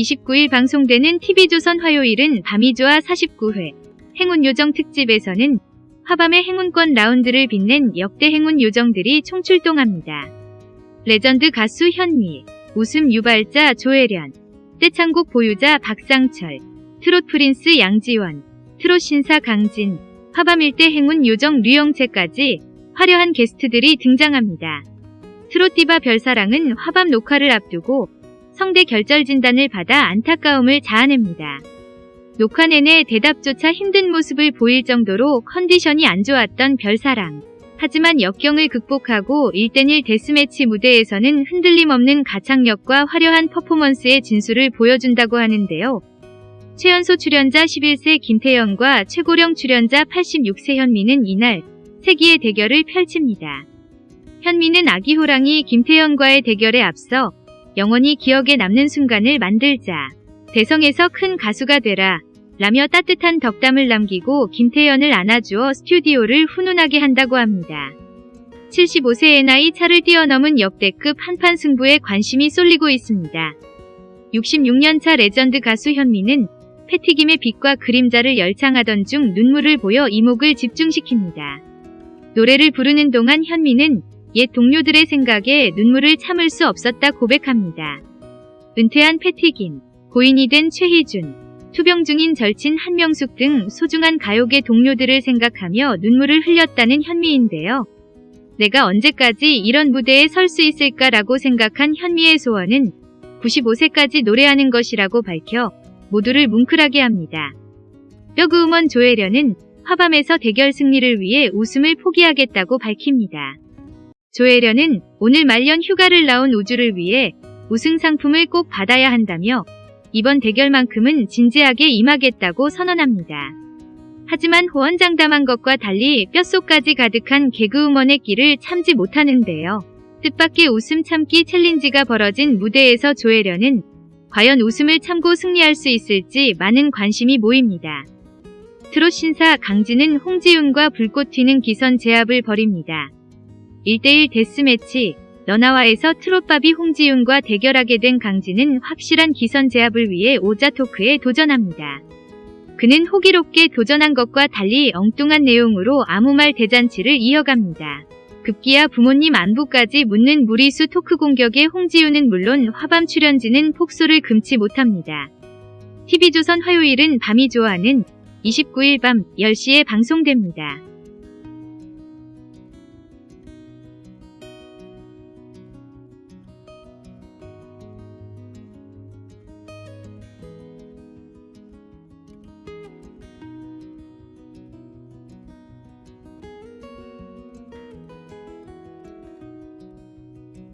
29일 방송되는 TV조선 화요일은 밤이 좋아 49회 행운 요정 특집에서는 화밤의 행운권 라운드를 빛낸 역대 행운 요정들이 총출동합니다. 레전드 가수 현미, 웃음 유발자 조혜련, 떼창곡 보유자 박상철, 트롯 프린스 양지원, 트롯 신사 강진, 화밤 일대 행운 요정 류영채까지 화려한 게스트들이 등장합니다. 트롯 디바 별사랑은 화밤 녹화를 앞두고 성대 결절 진단을 받아 안타까움을 자아냅니다. 녹화 내내 대답조차 힘든 모습을 보일 정도로 컨디션이 안 좋았던 별사랑. 하지만 역경을 극복하고 1대1 데스매치 무대에서는 흔들림 없는 가창력과 화려한 퍼포먼스의 진수를 보여준다고 하는데요. 최연소 출연자 11세 김태연과 최고령 출연자 86세 현미는 이날 세기의 대결을 펼칩니다. 현미는 아기 호랑이 김태연과의 대결에 앞서 영원히 기억에 남는 순간을 만들자. 대성해서 큰 가수가 되라. 라며 따뜻한 덕담을 남기고 김태연을 안아주어 스튜디오를 훈훈하게 한다고 합니다. 75세의 나이 차를 뛰어넘은 역대급 한판 승부에 관심이 쏠리고 있습니다. 66년차 레전드 가수 현미는 패티김의 빛과 그림자를 열창하던 중 눈물을 보여 이목을 집중시킵니다. 노래를 부르는 동안 현미는 옛 동료들의 생각에 눈물을 참을 수 없었다 고백합니다. 은퇴한 패티김, 고인이 된 최희준, 투병 중인 절친 한명숙 등 소중한 가요계 동료들을 생각하며 눈물을 흘렸다는 현미인데요. 내가 언제까지 이런 무대에 설 수 있을까라고 생각한 현미의 소원은 95세까지 노래하는 것이라고 밝혀 모두를 뭉클하게 합니다. 뼈그음원 조혜련은 화밤에서 대결 승리를 위해 웃음을 포기하겠다고 밝힙니다. 조혜련은 오늘 말년 휴가를 나온 우주를 위해 우승 상품을 꼭 받아야 한다며 이번 대결만큼은 진지하게 임하겠다고 선언합니다. 하지만 호언장담한 것과 달리 뼛속까지 가득한 개그우먼의 끼를 참지 못하는데요. 뜻밖의 웃음 참기 챌린지가 벌어진 무대에서 조혜련은 과연 웃음을 참고 승리할 수 있을지 많은 관심이 모입니다. 트롯 신사 강진은 홍지윤과 불꽃 튀는 기선 제압을 벌입니다. 1대1 데스매치 너나와에서 트롯바비 홍지윤과 대결하게 된 강진은 확실한 기선 제압을 위해 오자 토크에 도전합니다. 그는 호기롭게 도전한 것과 달리 엉뚱한 내용으로 아무 말 대잔치를 이어갑니다. 급기야 부모님 안부까지 묻는 무리수 토크 공격에 홍지윤은 물론 화밤 출연진은 폭소를 금치 못합니다. TV조선 화요일은 밤이 좋아하는 29일 밤 10시에 방송됩니다.